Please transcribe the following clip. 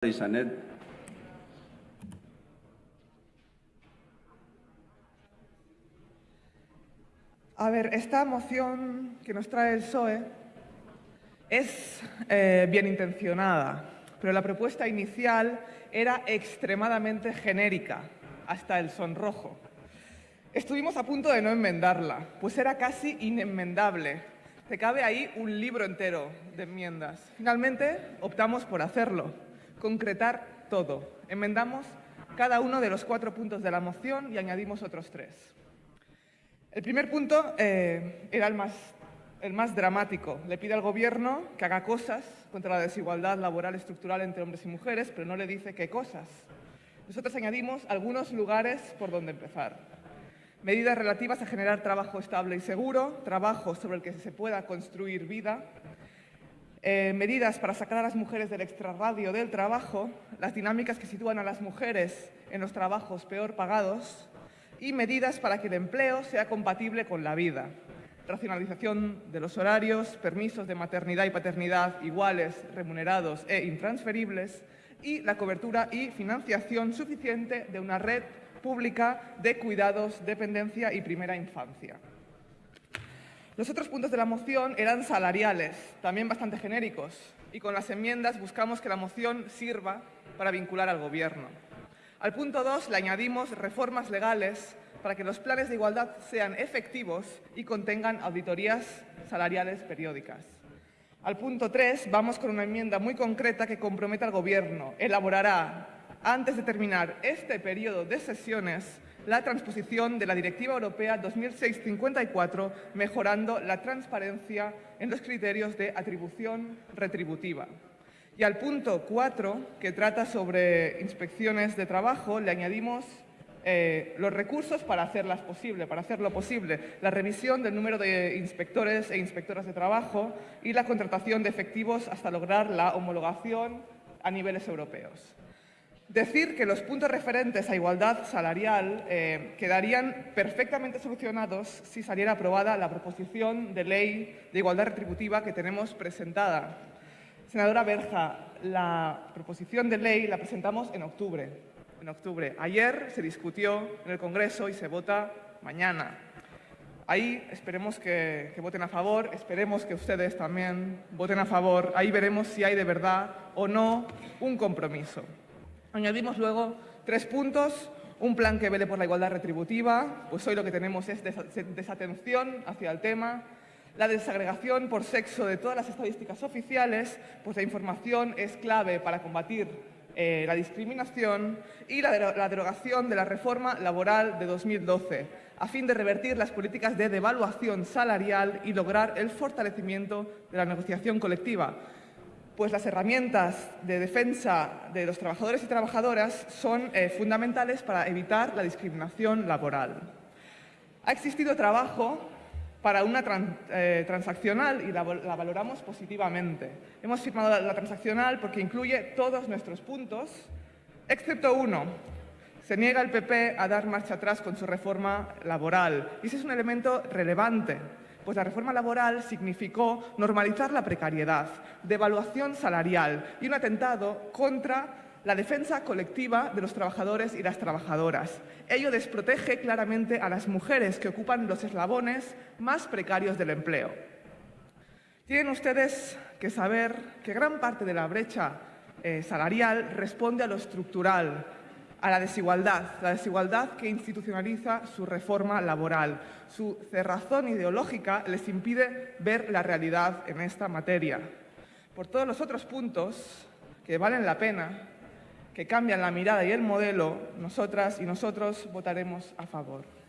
Sanet. A ver, esta moción que nos trae el PSOE es eh, bien intencionada, pero la propuesta inicial era extremadamente genérica, hasta el sonrojo. Estuvimos a punto de no enmendarla, pues era casi inenmendable. Se cabe ahí un libro entero de enmiendas. Finalmente optamos por hacerlo concretar todo. Enmendamos cada uno de los cuatro puntos de la moción y añadimos otros tres. El primer punto eh, era el más, el más dramático. Le pide al Gobierno que haga cosas contra la desigualdad laboral estructural entre hombres y mujeres, pero no le dice qué cosas. Nosotros añadimos algunos lugares por donde empezar. Medidas relativas a generar trabajo estable y seguro, trabajo sobre el que se pueda construir vida, eh, medidas para sacar a las mujeres del extrarradio del trabajo, las dinámicas que sitúan a las mujeres en los trabajos peor pagados y medidas para que el empleo sea compatible con la vida. Racionalización de los horarios, permisos de maternidad y paternidad iguales, remunerados e intransferibles y la cobertura y financiación suficiente de una red pública de cuidados, dependencia y primera infancia. Los otros puntos de la moción eran salariales, también bastante genéricos, y con las enmiendas buscamos que la moción sirva para vincular al Gobierno. Al punto 2 le añadimos reformas legales para que los planes de igualdad sean efectivos y contengan auditorías salariales periódicas. Al punto 3 vamos con una enmienda muy concreta que compromete al Gobierno. Elaborará, antes de terminar este periodo de sesiones, la transposición de la Directiva Europea 2006-54, mejorando la transparencia en los criterios de atribución retributiva. Y al punto 4, que trata sobre inspecciones de trabajo, le añadimos eh, los recursos para hacerlas posible, para hacerlo posible, la revisión del número de inspectores e inspectoras de trabajo y la contratación de efectivos hasta lograr la homologación a niveles europeos. Decir que los puntos referentes a igualdad salarial eh, quedarían perfectamente solucionados si saliera aprobada la proposición de ley de igualdad retributiva que tenemos presentada. Senadora Berja, la proposición de ley la presentamos en octubre. En octubre. Ayer se discutió en el Congreso y se vota mañana. Ahí esperemos que, que, voten a favor, esperemos que ustedes también voten a favor. Ahí veremos si hay de verdad o no un compromiso. Añadimos luego tres puntos, un plan que vele por la igualdad retributiva, pues hoy lo que tenemos es desatención hacia el tema, la desagregación por sexo de todas las estadísticas oficiales, pues la información es clave para combatir eh, la discriminación y la, la derogación de la reforma laboral de 2012, a fin de revertir las políticas de devaluación salarial y lograr el fortalecimiento de la negociación colectiva pues las herramientas de defensa de los trabajadores y trabajadoras son eh, fundamentales para evitar la discriminación laboral. Ha existido trabajo para una eh, transaccional y la, valoramos positivamente. Hemos firmado la, transaccional porque incluye todos nuestros puntos, excepto uno. Se niega el PP a dar marcha atrás con su reforma laboral. Y ese es un elemento relevante pues la reforma laboral significó normalizar la precariedad, devaluación salarial y un atentado contra la defensa colectiva de los trabajadores y las trabajadoras. Ello desprotege claramente a las mujeres que ocupan los eslabones más precarios del empleo. Tienen ustedes que saber que gran parte de la brecha eh, salarial responde a lo estructural, a la desigualdad, la desigualdad que institucionaliza su reforma laboral. Su cerrazón ideológica les impide ver la realidad en esta materia. Por todos los otros puntos que valen la pena, que cambian la mirada y el modelo, nosotras y nosotros votaremos a favor.